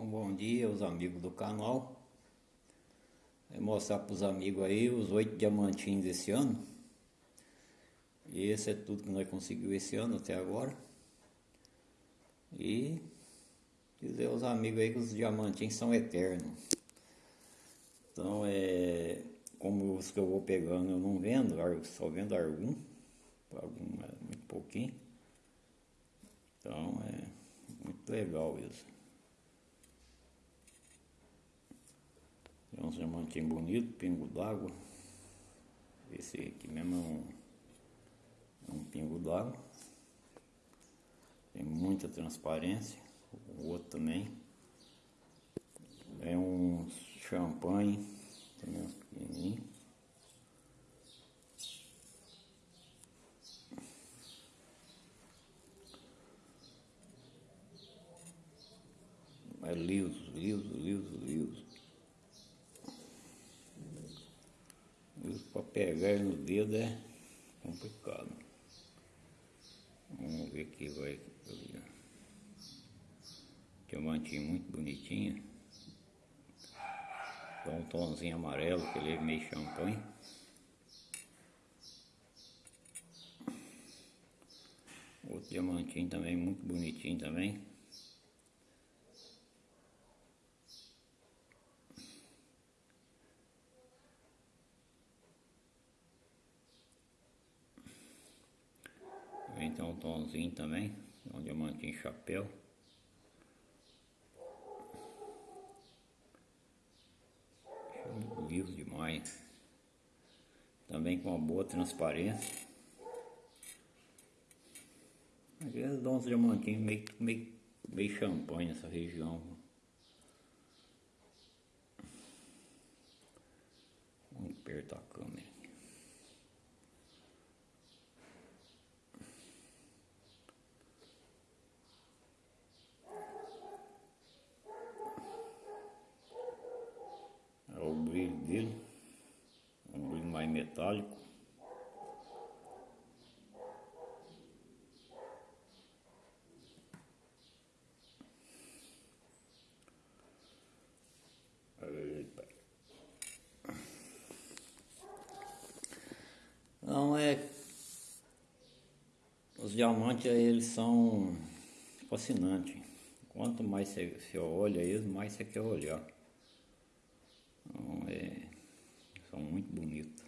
Bom dia aos amigos do canal. Vou mostrar para os amigos aí os oito diamantinhos desse ano. E esse é tudo que nós conseguimos esse ano até agora. E dizer aos amigos aí que os diamantinhos são eternos. Então é como os que eu vou pegando eu não vendo, só vendo algum, algum é muito pouquinho. Então é muito legal isso. Um diamantinho bonito, pingo d'água. Esse aqui mesmo é um, é um pingo d'água. Tem muita transparência. O outro também. É um champanhe, também uns pequenininhos. É liso, liso, liso, liso. Liso para pegar no dedo é complicado. Vamos ver aqui, vai. Diamantinho muito bonitinho. Dá um tomzinho amarelo, que ele é meio champanhe. Outro diamantinho também, muito bonitinho também. Então um tomzinho também, um diamantinho chapéu. Liso demais. Também com uma boa transparência. Aqueles dons diamantinhos meio, meio, meio champanhe nessa região. Vamos apertar a câmera. Dele, um brilho mais metálico. Não é. Os diamantes eles são fascinantes. Quanto mais você olha eles, mais você quer olhar. Então, é, são muito bonitos.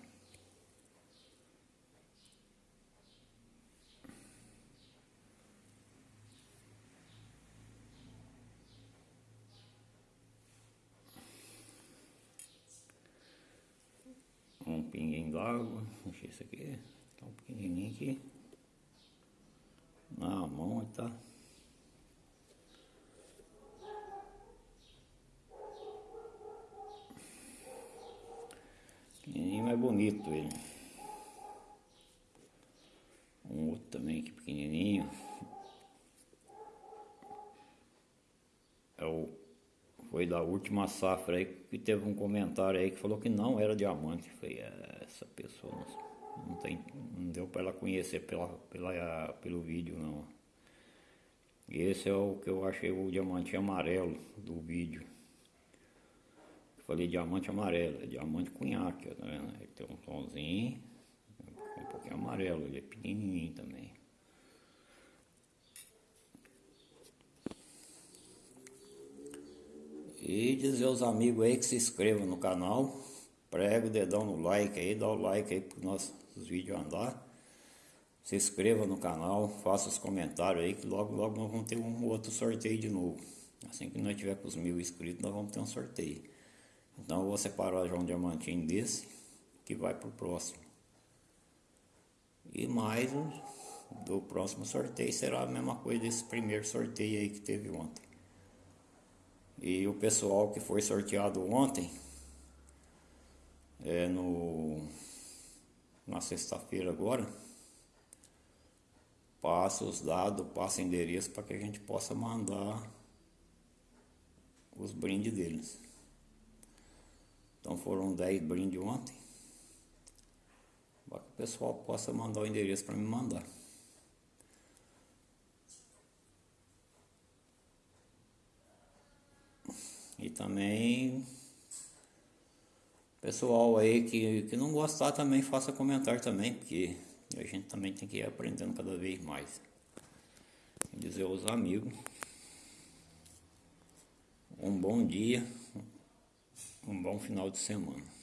Um pinguinho d'água, deixa isso aqui, tá um pequenininho aqui. Na mão, tá? Pequenininho, mas bonito ele. Um outro também aqui pequenininho. É o, foi da última safra aí que teve um comentário aí que falou que não era diamante. Foi é, essa pessoa não, tem, não deu para ela conhecer pela, pela, pelo vídeo não. Esse é o que eu achei o diamante amarelo do vídeo. Falei diamante amarelo, é diamante cunhaque, tá vendo? Ele tem um tomzinho, um pouquinho amarelo, ele é pequenininho também. E dizer aos amigos aí que se inscrevam no canal, prega o dedão no like aí, dá o like aí para nossos vídeos andar. Se inscreva no canal, faça os comentários aí que logo logo nós vamos ter um outro sorteio de novo. Assim que nós tiver com os mil inscritos, nós vamos ter um sorteio. Então vou separar já um diamantinho desse que vai para o próximo. E mais um do próximo sorteio será a mesma coisa desse primeiro sorteio aí que teve ontem. E o pessoal que foi sorteado ontem, é no na sexta-feira agora, passa os dados, passa endereço para que a gente possa mandar os brindes deles. Então foram 10 brindes ontem. Para que o pessoal possa mandar o endereço para me mandar. E também pessoal aí que, que não gostar também faça comentário também, porque a gente também tem que ir aprendendo cada vez mais. Dizer aos amigos um bom dia, um bom final de semana.